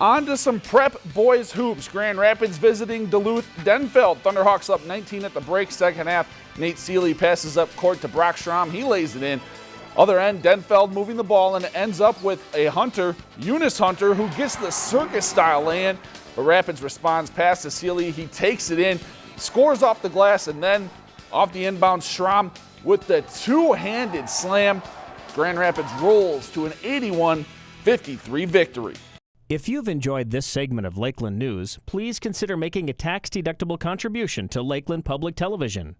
On to some prep boys hoops. Grand Rapids visiting Duluth Denfeld. Thunderhawks up 19 at the break, second half. Nate Seeley passes up court to Brock Strom. He lays it in. Other end, Denfeld moving the ball and it ends up with a Hunter, Eunice Hunter, who gets the circus style lay-in. But Rapids responds past to Seeley. He takes it in, scores off the glass, and then off the inbound, Strom with the two-handed slam. Grand Rapids rolls to an 81-53 victory. If you've enjoyed this segment of Lakeland News, please consider making a tax-deductible contribution to Lakeland Public Television.